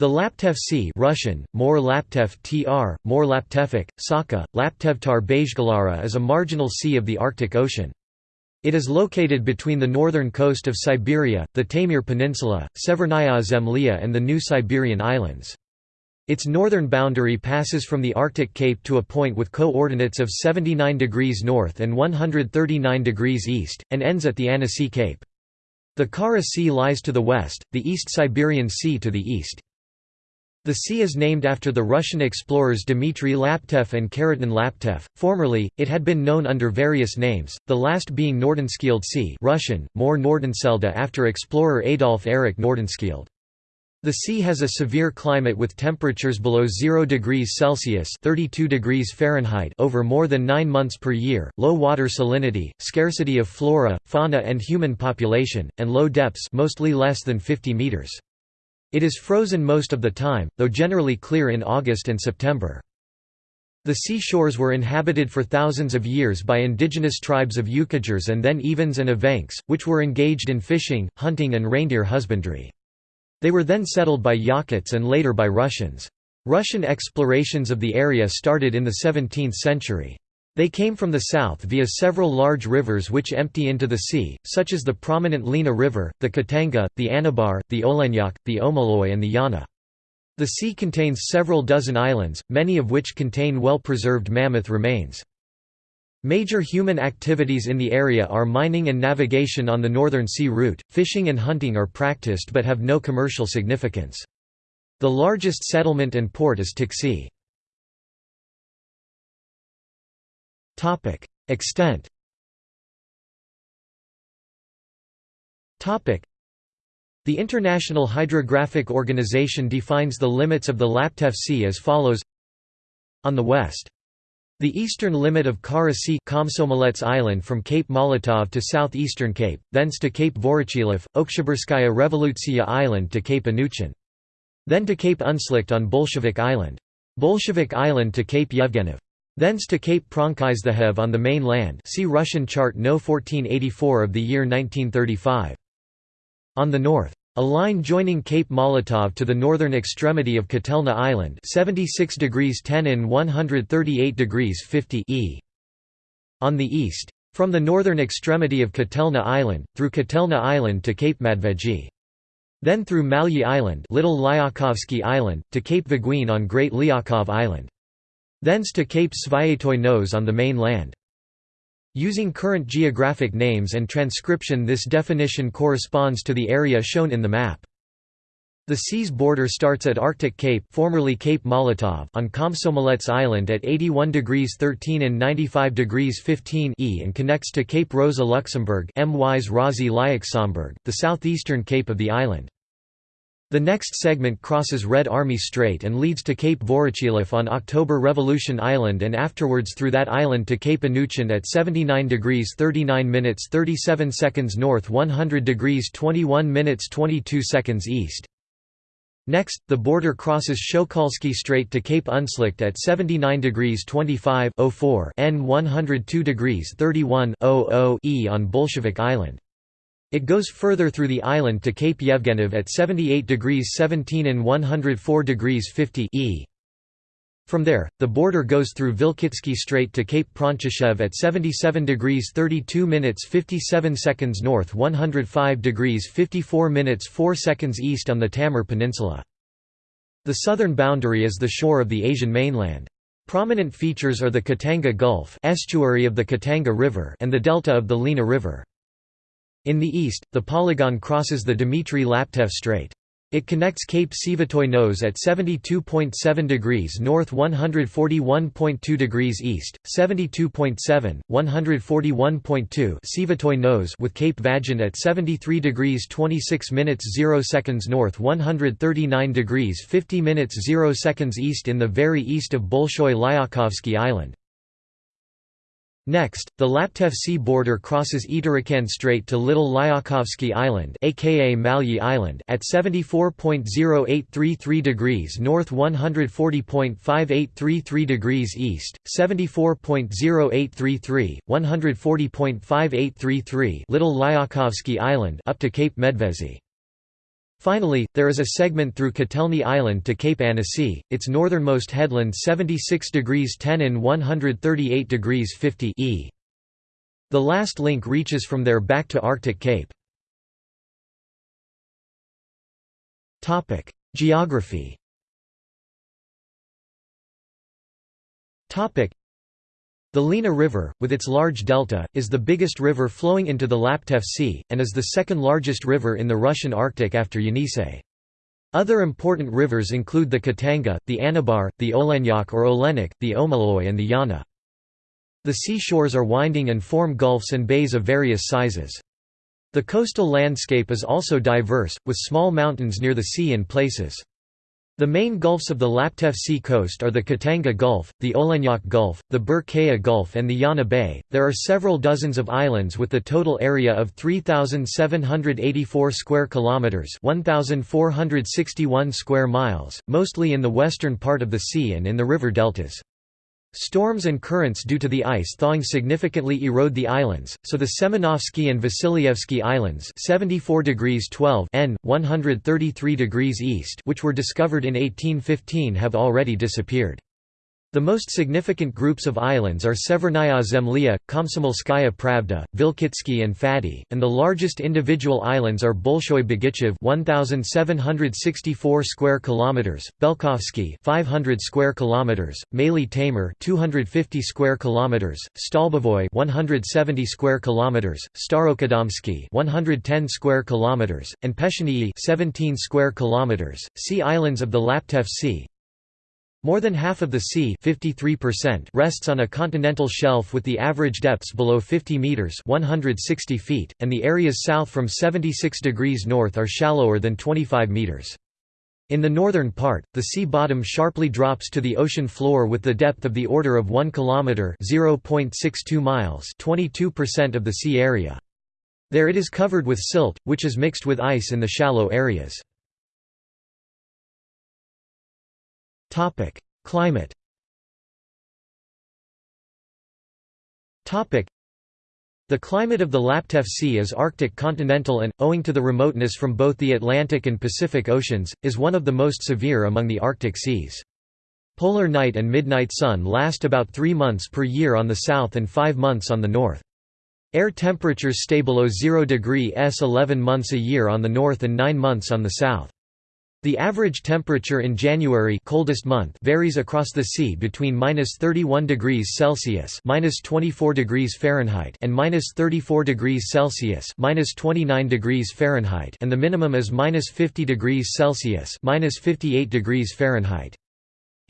The Laptev Sea Russian, Mor Laptev tr, Mor Laptevik, Saka, Laptevtar Bajgalara is a marginal sea of the Arctic Ocean. It is located between the northern coast of Siberia, the Taimyr Peninsula, Severnaya Zemlya and the New Siberian Islands. Its northern boundary passes from the Arctic Cape to a point with coordinates of 79 degrees north and 139 degrees east, and ends at the Anisiy Cape. The Kara Sea lies to the west, the East Siberian Sea to the east. The sea is named after the Russian explorers Dmitry Laptev and Khariton Laptev. Formerly, it had been known under various names, the last being Nordenskiöld Sea Russian, More Nordenselde after explorer Adolf Erik Nordenskiöld. The sea has a severe climate with temperatures below 0 degrees Celsius 32 degrees Fahrenheit over more than 9 months per year, low water salinity, scarcity of flora, fauna and human population, and low depths mostly less than 50 meters. It is frozen most of the time, though generally clear in August and September. The seashores were inhabited for thousands of years by indigenous tribes of Yukaghirs and then Evens and Evenks, which were engaged in fishing, hunting and reindeer husbandry. They were then settled by Yakuts and later by Russians. Russian explorations of the area started in the 17th century. They came from the south via several large rivers which empty into the sea, such as the prominent Lena River, the Khatanga, the Anabar, the Olenyok, the Omoloy and the Yana. The sea contains several dozen islands, many of which contain well-preserved mammoth remains. Major human activities in the area are mining and navigation on the Northern Sea Route, fishing and hunting are practiced but have no commercial significance. The largest settlement and port is Tiksi. Topic: Extent. Topic: The International Hydrographic Organization defines the limits of the Laptev Sea as follows: On the west, the eastern limit of Kara Sea Komsomolets Island from Cape Molotov to southeastern Cape, thence to Cape Voroshilov, Oktyabrskaya Revolutsiya Island to Cape Anuchin. Then to Cape Unslikt on Bolshevik Island. Bolshevik Island to Cape Yevgenov. Thence to Cape Pronkizthehev on the main land see Russian chart No 1484 of the year 1935. On the north. A line joining Cape Molotov to the northern extremity of Kotelna Island 76 degrees 10 in 138 degrees 50 e. On the east. From the northern extremity of Kotelna Island, through Kotelna Island to Cape Madveji. Then through Malyi Island Little Island, to Cape Viguin on Great Lyakov Island. Thence to Cape Sviatoy Nose on the main land. Using current geographic names and transcription this definition corresponds to the area shown in the map. The sea's border starts at Arctic Cape, formerly Cape Molotov, on Komsomolets Island at 81 degrees 13 and 95 degrees 15 e and connects to Cape Rosa Luxembourg, MY's the southeastern cape of the island. The next segment crosses Red Army Strait and leads to Cape Voroshilov on October Revolution Island and afterwards through that island to Cape Anuchin at 79 degrees 39 minutes 37 seconds north 100 degrees 21 minutes 22 seconds east. Next, the border crosses Shokalsky Strait to Cape Unslikt at 79 degrees 25 04 n 102 degrees 31 e on Bolshevik Island. It goes further through the island to Cape Yevgenov at 78 degrees 17 and 104 degrees 50 e. From there, the border goes through Vilkitsky Strait to Cape Prontcheshev at 77 degrees 32 minutes 57 seconds north 105 degrees 54 minutes 4 seconds east on the Taimyr Peninsula. The southern boundary is the shore of the Asian mainland. Prominent features are the Khatanga Gulf estuary of the Khatanga River and the delta of the Lena River. In the east, the polygon crosses the Dmitry Laptev Strait. It connects Cape Svyatoy Nose at 72.7 degrees north 141.2 degrees east, 72.7, 141.2 Svyatoy Nose with Cape Vagin at 73 degrees 26 minutes 0 seconds north 139 degrees 50 minutes 0 seconds east in the very east of Bolshoy Lyakhovsky Island. Next, the Laptev Sea border crosses Eterikan Strait to Little Lyakhovsky Island aka Malyi Island at 74.0833 degrees north 140.5833 degrees east, 74.0833, 140.5833 Little Lyakhovsky Island up to Cape Medvezi. Finally, there is a segment through Kotelny Island to Cape Anisiy, its northernmost headland 76 degrees 10 and 138 degrees 50 e. The last link reaches from there back to Arctic Cape. Geography the Lena River, with its large delta, is the biggest river flowing into the Laptev Sea, and is the second largest river in the Russian Arctic after Yenisei. Other important rivers include the Khatanga, the Anabar, the Olenyok or Olenek, the Omoloy and the Yana. The seashores are winding and form gulfs and bays of various sizes. The coastal landscape is also diverse, with small mountains near the sea in places. The main gulfs of the Laptev Sea coast are the Khatanga Gulf, the Olenyok Gulf, the Buor-Khaya Gulf and the Yana Bay. There are several dozens of islands with the total area of 3784 square kilometers, 1461 square miles, mostly in the western part of the sea and in the river deltas. Storms and currents due to the ice thawing significantly erode the islands, so the Semenovsky and Vasilyevsky Islands 74 degrees 12 N, 133 degrees east which were discovered in 1815 have already disappeared. The most significant groups of islands are Severnaya Zemlya, Komsomolskaya Pravda, Vilkitsky and Fady, and the largest individual islands are Bolshoy Begichev 1764 square kilometers, Belkovsky 500 square kilometers, Maly Taymyr 250 square kilometers, Stolbovoy 170 square kilometers, Starokadomsky 110 square kilometers, and Peshenyi 17 square kilometers. Sea islands of the Laptev Sea, more than half of the sea rests on a continental shelf with the average depths below 50 meters (160 feet), and the areas south from 76 degrees north are shallower than 25 meters. In the northern part, the sea bottom sharply drops to the ocean floor with the depth of the order of 1 kilometer (0.62 miles), 22% of the sea area. There it is covered with silt, which is mixed with ice in the shallow areas. Climate Topic: the climate of the Laptev Sea is Arctic continental and, owing to the remoteness from both the Atlantic and Pacific Oceans, is one of the most severe among the Arctic seas. Polar night and midnight sun last about three months per year on the south and five months on the north. Air temperatures stay below 0 degree S 11 months a year on the north and 9 months on the south. The average temperature in January coldest month varies across the sea between minus 31 degrees Celsius minus 24 degrees Fahrenheit and minus 34 degrees Celsius minus 29 degrees Fahrenheit and the minimum is minus 50 degrees Celsius minus 58 degrees Fahrenheit.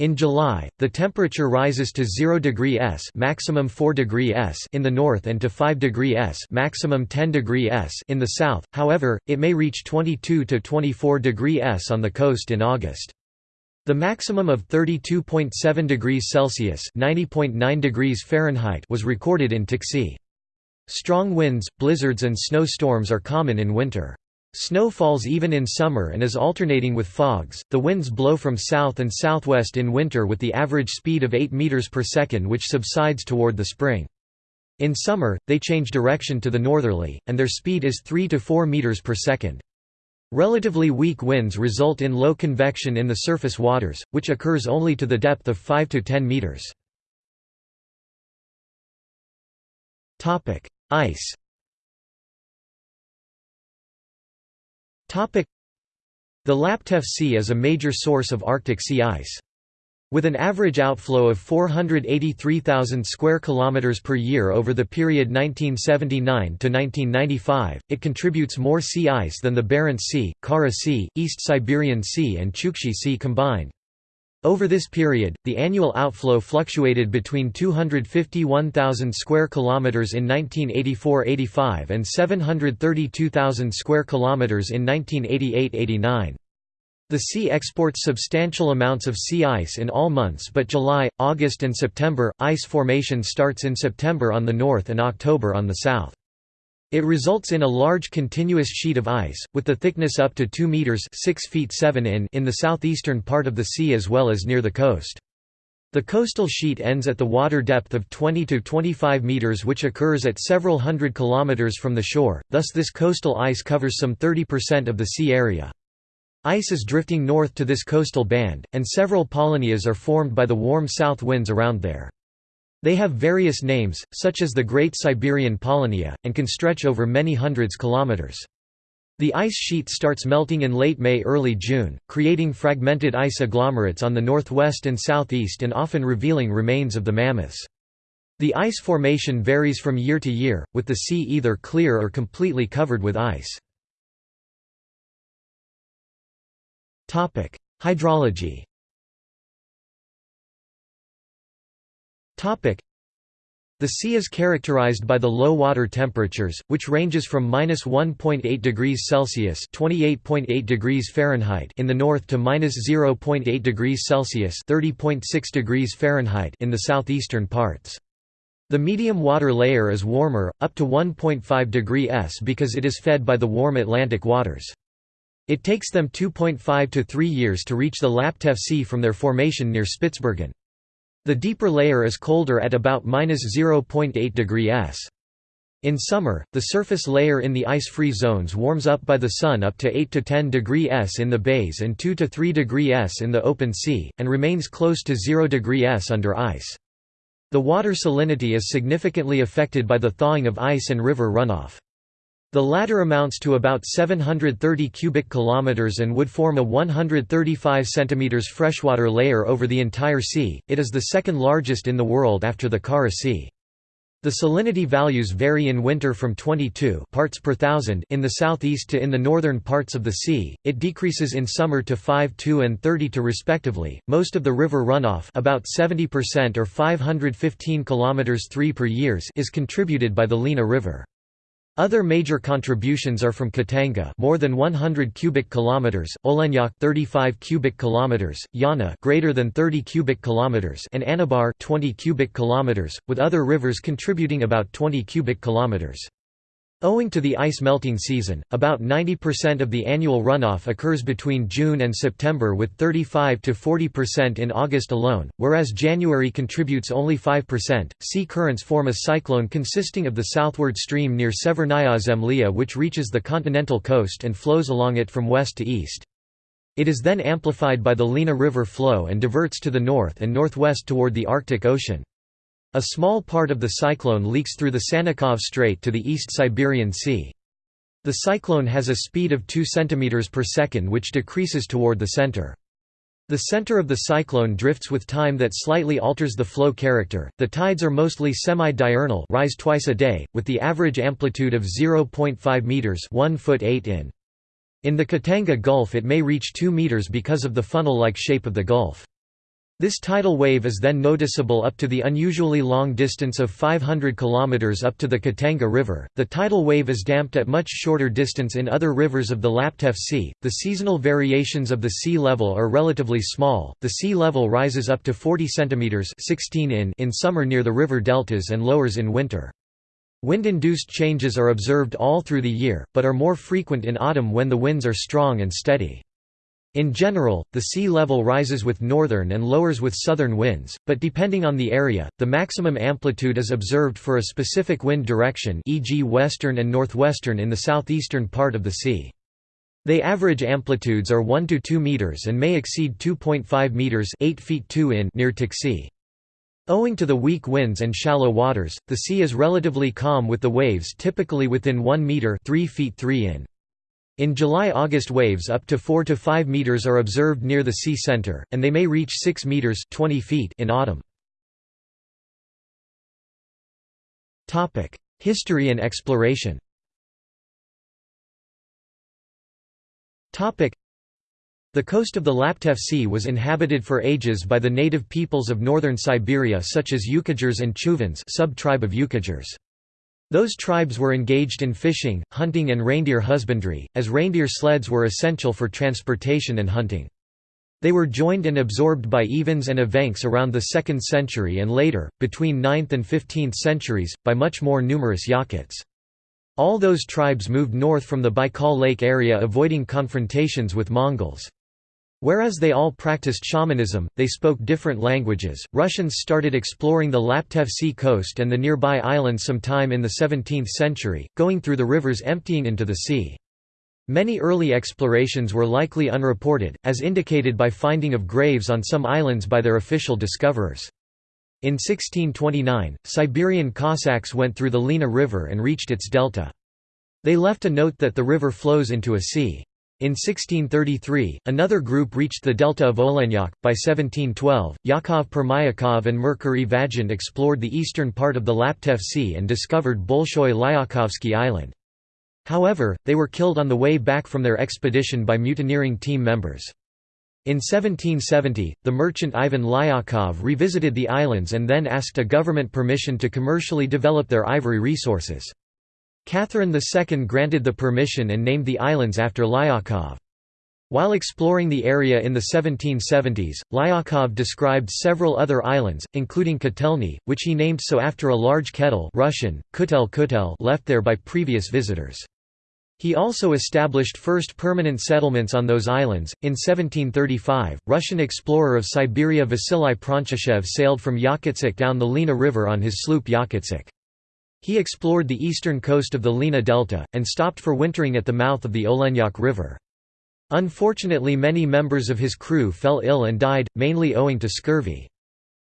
In July, the temperature rises to 0 degree S maximum 4 degree S in the north and to 5 degree S maximum 10 degree S in the south. However, it may reach 22 to 24 degree S on the coast in August. The maximum of 32.7 degrees Celsius (90.9 degrees Fahrenheit) was recorded in Tiksi. Strong winds, blizzards and snowstorms are common in winter. Snow falls even in summer and is alternating with fogs. The winds blow from south and southwest in winter with the average speed of 8 meters per second which subsides toward the spring. In summer, they change direction to the northerly, and their speed is 3 to 4 meters per second. Relatively weak winds result in low convection in the surface waters, which occurs only to the depth of 5 to 10 meters. Topic: Ice The Laptev Sea is a major source of Arctic sea ice. With an average outflow of 483,000 square kilometers per year over the period 1979 to 1995, it contributes more sea ice than the Barents Sea, Kara Sea, East Siberian Sea and Chukchi Sea combined. Over this period, the annual outflow fluctuated between 251,000 square kilometers in 1984-85 and 732,000 square kilometers in 1988-89. The sea exports substantial amounts of sea ice in all months but July, August and September. Ice formation starts in September on the north and October on the south. It results in a large continuous sheet of ice, with the thickness up to 2 meters 6 feet 7 in in the southeastern part of the sea as well as near the coast. The coastal sheet ends at the water depth of 20 to 25 meters which occurs at several hundred kilometers from the shore, thus this coastal ice covers some 30% of the sea area. Ice is drifting north to this coastal band, and several polynyas are formed by the warm south winds around there. They have various names, such as the Great Siberian Polynya, and can stretch over many hundreds kilometers. The ice sheet starts melting in late May–early June, creating fragmented ice agglomerates on the northwest and southeast and often revealing remains of the mammoths. The ice formation varies from year to year, with the sea either clear or completely covered with ice. Hydrology the sea is characterized by the low water temperatures, which ranges from -1.8 degrees Celsius (28.8 degrees Fahrenheit) in the north to -0.8 degrees Celsius (30.6 degrees Fahrenheit) in the southeastern parts. The medium water layer is warmer, up to 1.5 degree S because it is fed by the warm Atlantic waters. It takes them 2.5 to 3 years to reach the Laptev Sea from their formation near Spitsbergen. The deeper layer is colder at about -0.8 degree S. In summer, the surface layer in the ice-free zones warms up by the sun up to 8 to 10 degree S in the bays and 2 to 3 degree S in the open sea, and remains close to 0 degree S under ice. The water salinity is significantly affected by the thawing of ice and river runoff. The latter amounts to about 730 cubic kilometers and would form a 135 centimeters freshwater layer over the entire sea. It is the second largest in the world after the Kara Sea. The salinity values vary in winter from 22 parts per thousand in the southeast to in the northern parts of the sea. It decreases in summer to 5.2 and 32 respectively. Most of the river runoff, about 70% or 515 kilometers 3 per years, is contributed by the Lena River. Other major contributions are from Khatanga, more than 100 cubic kilometers, Olenyok 35 cubic kilometers, Yana greater than 30 cubic kilometers, and Anabar 20 cubic kilometers, with other rivers contributing about 20 cubic kilometers. Owing to the ice melting season, about 90% of the annual runoff occurs between June and September with 35 to 40% in August alone, whereas January contributes only 5%. Sea currents form a cyclone consisting of the southward stream near Severnaya Zemlya which reaches the continental coast and flows along it from west to east. It is then amplified by the Lena River flow and diverts to the north and northwest toward the Arctic Ocean. A small part of the cyclone leaks through the Sannikov Strait to the East Siberian Sea. The cyclone has a speed of 2 cm per second which decreases toward the center. The center of the cyclone drifts with time that slightly alters the flow character. The tides are mostly semi-diurnal, rise twice a day, with the average amplitude of 0.5 meters, 1 foot 8 in. In the Khatanga Gulf it may reach 2 meters because of the funnel-like shape of the gulf. This tidal wave is then noticeable up to the unusually long distance of 500 km up to the Khatanga River. The tidal wave is damped at much shorter distance in other rivers of the Laptev Sea. The seasonal variations of the sea level are relatively small. The sea level rises up to 40 cm 16 in in summer near the river deltas and lowers in winter. Wind-induced changes are observed all through the year, but are more frequent in autumn when the winds are strong and steady. In general, the sea level rises with northern and lowers with southern winds, but depending on the area, the maximum amplitude is observed for a specific wind direction e.g. western and northwestern in the southeastern part of the sea. They average amplitudes are 1 to 2 meters and may exceed 2.5 meters 8 feet 2 in near Tiksi. Owing to the weak winds and shallow waters, the sea is relatively calm with the waves typically within 1 meter 3 feet 3 in. In July–August waves up to 4 to 5 meters are observed near the sea center, and they may reach 6 meters 20 feet in autumn. History and exploration the coast of the Laptev Sea was inhabited for ages by the native peoples of northern Siberia such as Yukaghirs and Chuvans sub-tribe of Yukaghirs. Those tribes were engaged in fishing, hunting and reindeer husbandry, as reindeer sleds were essential for transportation and hunting. They were joined and absorbed by Evens and Evenks around the 2nd century and later, between 9th and 15th centuries, by much more numerous Yakuts. All those tribes moved north from the Baikal Lake area avoiding confrontations with Mongols. Whereas they all practiced shamanism, they spoke different languages. Russians started exploring the Laptev Sea coast and the nearby islands sometime in the 17th century, going through the rivers emptying into the sea. Many early explorations were likely unreported, as indicated by finding of graves on some islands by their official discoverers. In 1629, Siberian Cossacks went through the Lena River and reached its delta. They left a note that the river flows into a sea. In 1633, another group reached the delta of Olenyok. By 1712, Yakov Permyakov and Mercury Vagant explored the eastern part of the Laptev Sea and discovered Bolshoy Lyakhovsky Island. However, they were killed on the way back from their expedition by mutineering team members. In 1770, the merchant Ivan Lyakhov revisited the islands and then asked a government permission to commercially develop their ivory resources. Catherine II granted the permission and named the islands after Lyakhov. While exploring the area in the 1770s, Lyakhov described several other islands, including Kotelny, which he named so after a large kettle Russian, kutel kutel left there by previous visitors. He also established first permanent settlements on those islands. In 1735, Russian explorer of Siberia Vasily Pronchishchev sailed from Yakutsk down the Lena River on his sloop Yakutsk. He explored the eastern coast of the Lena Delta, and stopped for wintering at the mouth of the Olenyok River. Unfortunately many members of his crew fell ill and died, mainly owing to scurvy.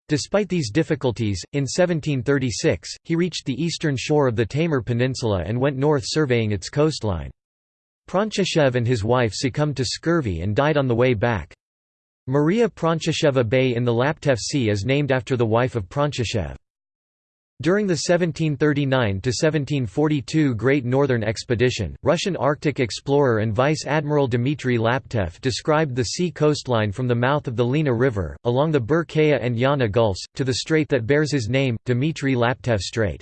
Despite these difficulties, in 1736, he reached the eastern shore of the Taimyr Peninsula and went north surveying its coastline. Pronchishchev and his wife succumbed to scurvy and died on the way back. Maria Pronchishcheva Bay in the Laptev Sea is named after the wife of Pronchishchev. During the 1739–1742 Great Northern Expedition, Russian Arctic explorer and Vice Admiral Dmitry Laptev described the sea coastline from the mouth of the Lena River, along the Buor-Khaya and Yana Gulfs, to the strait that bears his name, Dmitry Laptev Strait.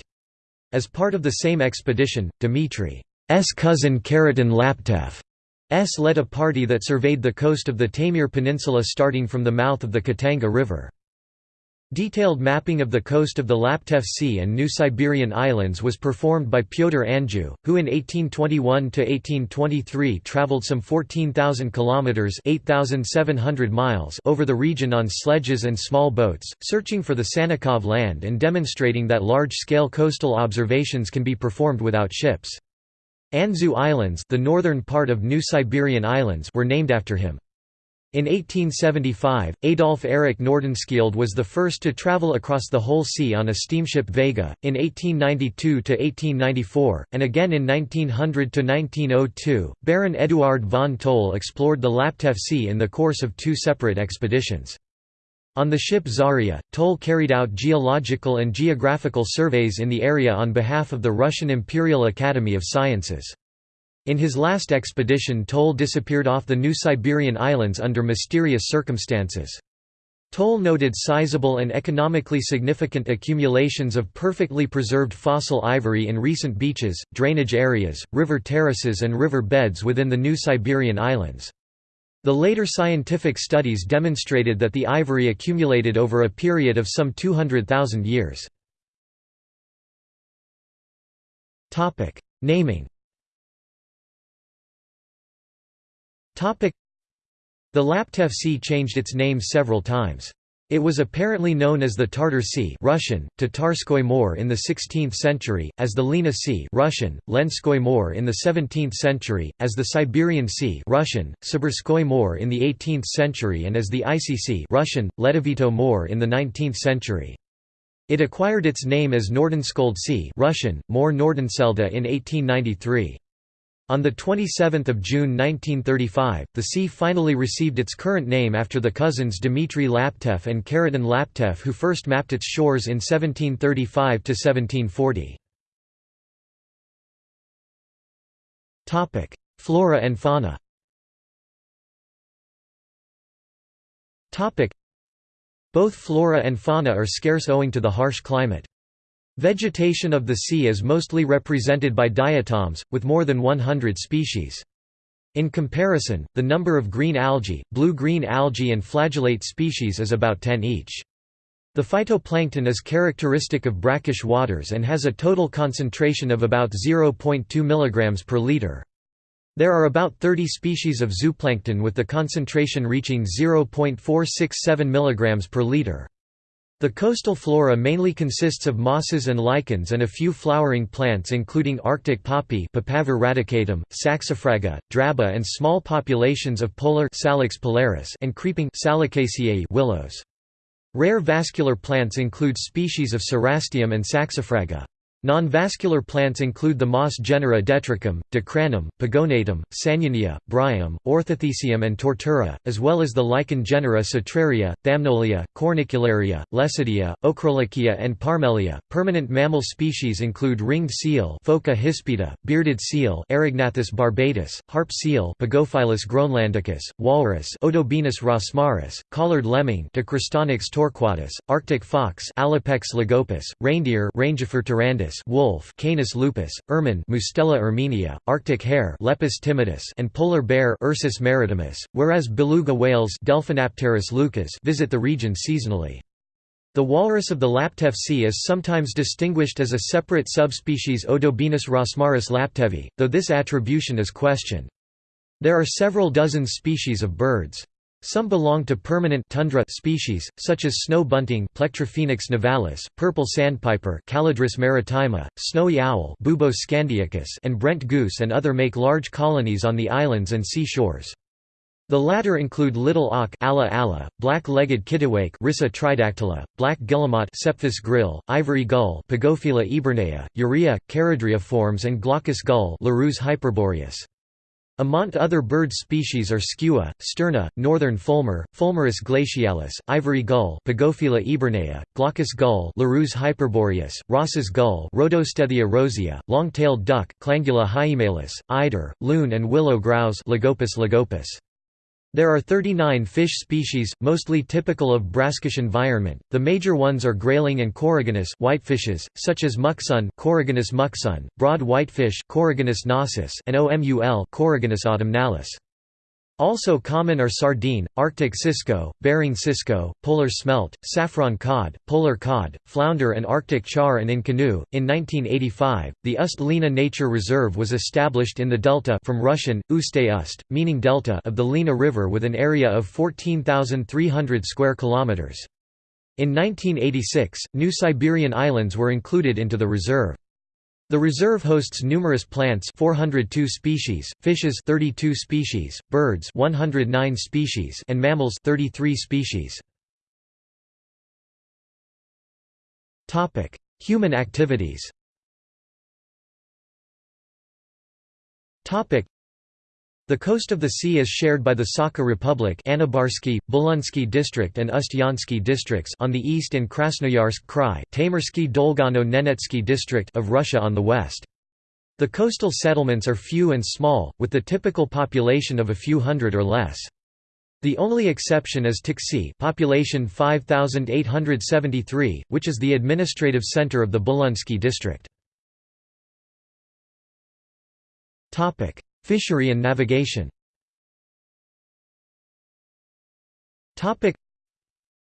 As part of the same expedition, Dmitry's cousin Khariton Laptev S led a party that surveyed the coast of the Taimyr Peninsula starting from the mouth of the Khatanga River. Detailed mapping of the coast of the Laptev Sea and New Siberian Islands was performed by Pyotr Anjou, who in 1821–1823 traveled some 14,000 kilometers (8,700 miles) over the region on sledges and small boats, searching for the Sannikov land and demonstrating that large-scale coastal observations can be performed without ships. Anzhu Islands, the northern part of New Siberian Islands, were named after him. In 1875, Adolf Erik Nordenskjöld was the first to travel across the whole sea on a steamship Vega, in 1892–1894, and again in 1900–1902. Baron Eduard von Toll explored the Laptev Sea in the course of two separate expeditions. On the ship Zarya, Toll carried out geological and geographical surveys in the area on behalf of the Russian Imperial Academy of Sciences. In his last expedition Toll disappeared off the New Siberian Islands under mysterious circumstances. Toll noted sizable and economically significant accumulations of perfectly preserved fossil ivory in recent beaches, drainage areas, river terraces and river beds within the New Siberian Islands. The later scientific studies demonstrated that the ivory accumulated over a period of some 200,000 years. Naming The Laptev Sea changed its name several times. It was apparently known as the Tartar Sea Russian, Tatarskoy More in the 16th century, as the Lena Sea Russian, Lenskoy More in the 17th century, as the Siberian Sea Russian, Sibirskoy More in the 18th century and as the Icy Sea Russian, Ledovito More in the 19th century. It acquired its name as Nordenskiöld Sea Russian, More Nordenselde in 1893. On 27 June 1935, the sea finally received its current name after the cousins Dmitry Laptev and Khariton Laptev who first mapped its shores in 1735–1740. Flora and fauna Both flora and fauna are scarce owing to the harsh climate. Vegetation of the sea is mostly represented by diatoms, with more than 100 species. In comparison, the number of green algae, blue-green algae and flagellate species is about 10 each. The phytoplankton is characteristic of brackish waters and has a total concentration of about 0.2 mg per liter. There are about 30 species of zooplankton with the concentration reaching 0.467 mg per liter. The coastal flora mainly consists of mosses and lichens and a few flowering plants including Arctic poppy Papaver radicatum, saxifraga, draba and small populations of polar Salix polaris and creeping Salicaceae willows. Rare vascular plants include species of Cerastium and Saxifraga. Non-vascular plants include the moss genera Ditrichum, Dicranum, Pogonatum, Sanionia, Bryum, Orthothecium and Tortula, as well as the lichen genera Cetraria, Thamnolia, Cornicularia, Lecidea, Ochrolechia and Parmelia. Permanent mammal species include ringed seal Phoca hispida, bearded seal Erignathus barbatus, harp seal Pagophilus groenlandicus, walrus Odobenus rosmarus, collared lemming Dicrostonyx torquatus, arctic fox Alopex lagopus, reindeer Rangifer tarandus wolf Canis lupus, ermine Mustela erminea, Arctic hare Lepus timidus and polar bear Ursus maritimus, whereas beluga whales Delphinapterus leucas visit the region seasonally. The walrus of the Laptev Sea is sometimes distinguished as a separate subspecies Odobenus rosmarus laptevi, though this attribution is questioned. There are several dozen species of birds. Some belong to permanent tundra species, such as snow bunting Plectrophenax nivalis, purple sandpiper Calidris maritima, snowy owl Bubos scandiacus and Brent goose and other make large colonies on the islands and sea shores. The latter include little auk Alle alle, black-legged kittiwake Rissa tridactyla, black guillemot Cepphus grylle, ivory gull Pagophila eburnea, Uria, charadria forms and glaucous gull Larus hyperboreus. Among other bird species are skua, sterna, northern fulmar, Fulmarus glacialis, ivory gull Pagophila eburnea, glaucous gull Larus hyperboreus, Ross's gull Rhodostethia rosea, long-tailed duck Clangula hyemalis, eider, loon and willow grouse Lagopus lagopus. There are 39 fish species, mostly typical of brackish environment. The major ones are grayling and coregonus whitefishes, such as muksun Coregonus muksun, broad whitefish Coregonus nasus, and OMUL Coregonus autumnalis. Also common are sardine, Arctic cisco, Bering cisco, polar smelt, saffron cod, polar cod, flounder, and Arctic char and inconnu. In 1985, the Ust-Lena Nature Reserve was established in the delta from Russian, Uste Ust, meaning delta of the Lena River with an area of 14,300 square kilometers. In 1986, New Siberian Islands were included into the reserve. The reserve hosts numerous plants 402 species, fishes 32 species, birds 109 species and mammals 33 species. Topic: Human activities. Topic: the coast of the sea is shared by the Sakha Republic Anabarsky, Bulunsky District and Ust-Yansky districts on the east and Krasnoyarsk Krai Taymyrsky Dolgano-Nenetsky District of Russia on the west. The coastal settlements are few and small, with the typical population of a few hundred or less. The only exception is Tiksi population 5873, which is the administrative center of the Bulunsky district. Fishery and navigation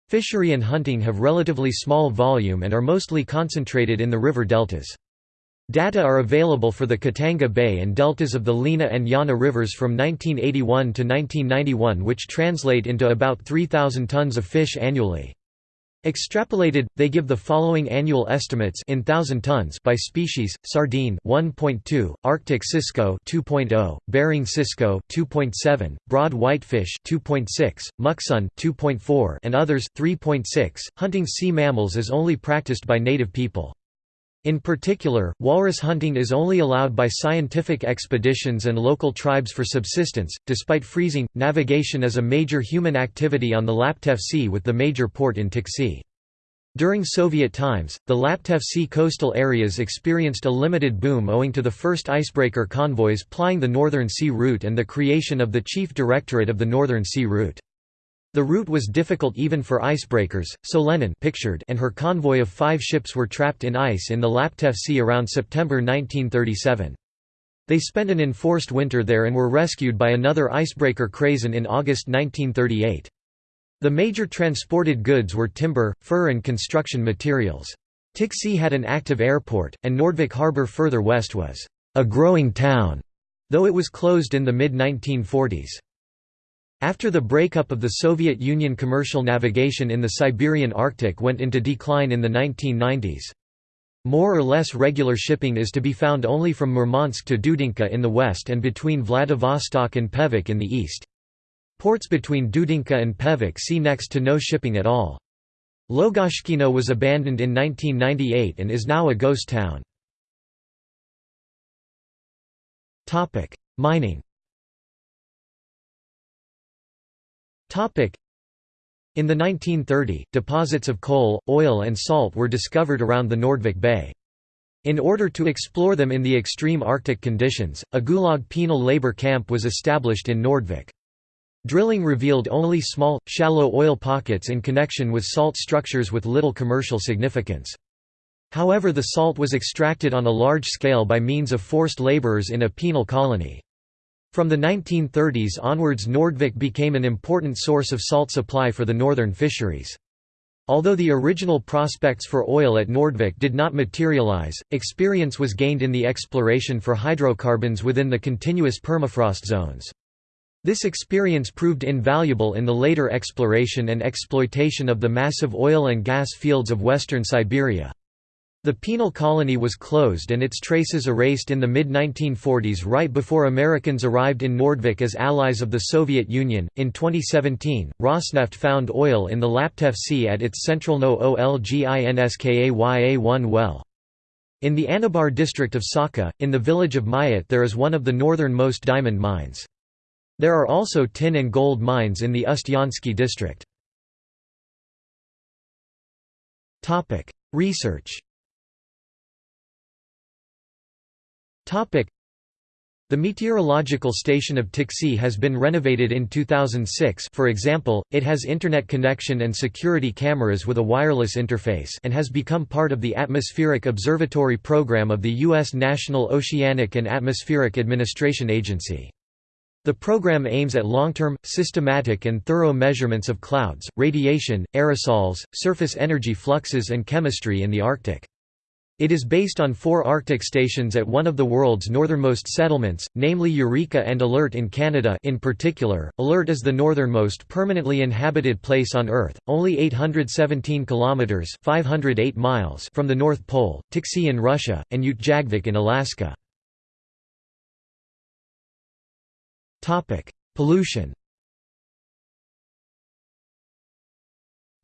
Fishery and hunting have relatively small volume and are mostly concentrated in the river deltas. Data are available for the Khatanga Bay and deltas of the Lena and Yana rivers from 1981 to 1991 which translate into about 3,000 tons of fish annually. Extrapolated, they give the following annual estimates in thousand tons by species: sardine 1.2, Arctic cisco 2.0, Bering cisco 2.7, broad whitefish 2.6, muksun 2.4, and others 3.6. Hunting sea mammals is only practiced by native people. In particular, walrus hunting is only allowed by scientific expeditions and local tribes for subsistence. Despite freezing, navigation is a major human activity on the Laptev Sea with the major port in Tiksi. During Soviet times, the Laptev Sea coastal areas experienced a limited boom owing to the first icebreaker convoys plying the Northern Sea Route and the creation of the Chief Directorate of the Northern Sea Route. The route was difficult even for icebreakers, so Lenin pictured and her convoy of five ships were trapped in ice in the Laptev Sea around September 1937. They spent an enforced winter there and were rescued by another icebreaker Krasin in August 1938. The major transported goods were timber, fur and construction materials. Tiksi had an active airport, and Nordvik harbour further west was a growing town, though it was closed in the mid-1940s. After the breakup of the Soviet Union commercial navigation in the Siberian Arctic went into decline in the 1990s. More or less regular shipping is to be found only from Murmansk to Dudinka in the west and between Vladivostok and Pevek in the east. Ports between Dudinka and Pevek see next to no shipping at all. Logashkino was abandoned in 1998 and is now a ghost town. Mining in the 1930, deposits of coal, oil and salt were discovered around the Nordvik Bay. In order to explore them in the extreme Arctic conditions, a Gulag penal labor camp was established in Nordvik. Drilling revealed only small, shallow oil pockets in connection with salt structures with little commercial significance. However the salt was extracted on a large scale by means of forced laborers in a penal colony. From the 1930s onwards Nordvik became an important source of salt supply for the northern fisheries. Although the original prospects for oil at Nordvik did not materialize, experience was gained in the exploration for hydrocarbons within the continuous permafrost zones. This experience proved invaluable in the later exploration and exploitation of the massive oil and gas fields of western Siberia. The penal colony was closed and its traces erased in the mid-1940s right before Americans arrived in Nordvik as allies of the Soviet Union. In 2017, Rosneft found oil in the Laptev Sea at its central No Olginskaya-1 well. In the Anabar district of Sakha, in the village of Mayat there is one of the northernmost diamond mines. There are also tin and gold mines in the Ustyansky district. Research The meteorological station of Tiksi has been renovated in 2006 for example, it has internet connection and security cameras with a wireless interface and has become part of the Atmospheric Observatory program of the U.S. National Oceanic and Atmospheric Administration Agency. The program aims at long-term, systematic and thorough measurements of clouds, radiation, aerosols, surface energy fluxes and chemistry in the Arctic. It is based on four Arctic stations at one of the world's northernmost settlements, namely Eureka and Alert in Canada in particular. Alert is the northernmost permanently inhabited place on Earth, only 817 kilometers (508 miles) from the North Pole, Tiksi in Russia, and Utqiagvik in Alaska. Topic: Pollution.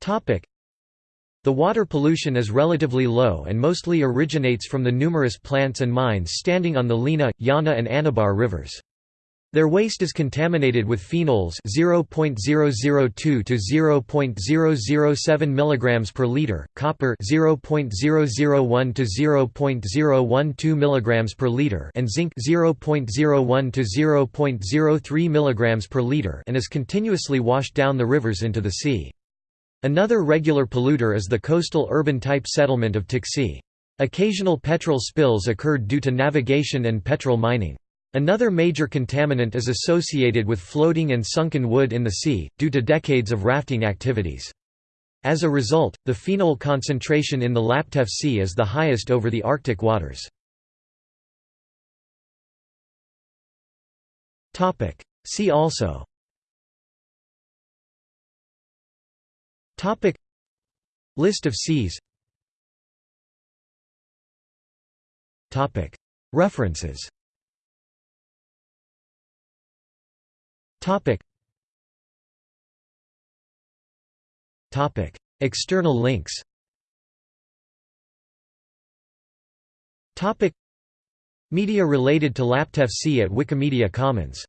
Topic: the water pollution is relatively low and mostly originates from the numerous plants and mines standing on the Lena, Yana and Anabar rivers. Their waste is contaminated with phenols 0.002 to 0.007 mg per liter, copper 0.001 to 0.012 mg per liter and zinc 0.01 to 0.03 mg per liter and is continuously washed down the rivers into the sea. Another regular polluter is the coastal urban-type settlement of Tiksi. Occasional petrol spills occurred due to navigation and petrol mining. Another major contaminant is associated with floating and sunken wood in the sea, due to decades of rafting activities. As a result, the phenol concentration in the Laptev Sea is the highest over the Arctic waters. See also Topic. List of seas Topic. References. Topic. Topic. External links. Topic. Media related to Laptev Sea at Wikimedia Commons